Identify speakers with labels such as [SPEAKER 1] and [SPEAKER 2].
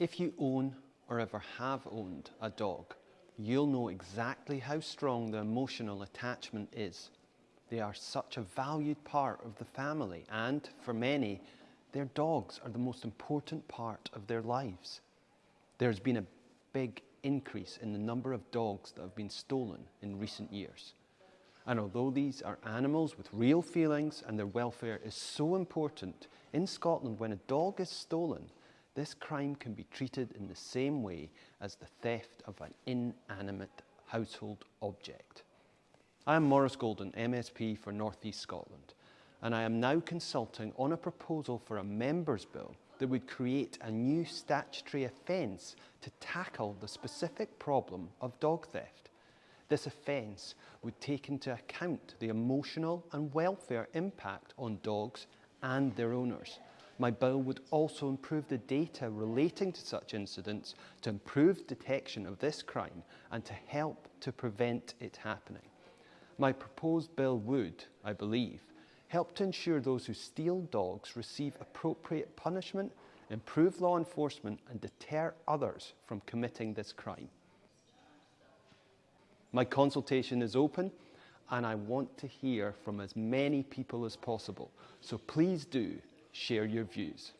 [SPEAKER 1] If you own or ever have owned a dog, you'll know exactly how strong the emotional attachment is. They are such a valued part of the family and, for many, their dogs are the most important part of their lives. There's been a big increase in the number of dogs that have been stolen in recent years. And although these are animals with real feelings and their welfare is so important, in Scotland when a dog is stolen, this crime can be treated in the same way as the theft of an inanimate household object. I am Maurice Golden, MSP for North East Scotland, and I am now consulting on a proposal for a Members' Bill that would create a new statutory offence to tackle the specific problem of dog theft. This offence would take into account the emotional and welfare impact on dogs and their owners. My bill would also improve the data relating to such incidents to improve detection of this crime and to help to prevent it happening. My proposed bill would, I believe, help to ensure those who steal dogs receive appropriate punishment, improve law enforcement and deter others from committing this crime. My consultation is open and I want to hear from as many people as possible. So please do share your views.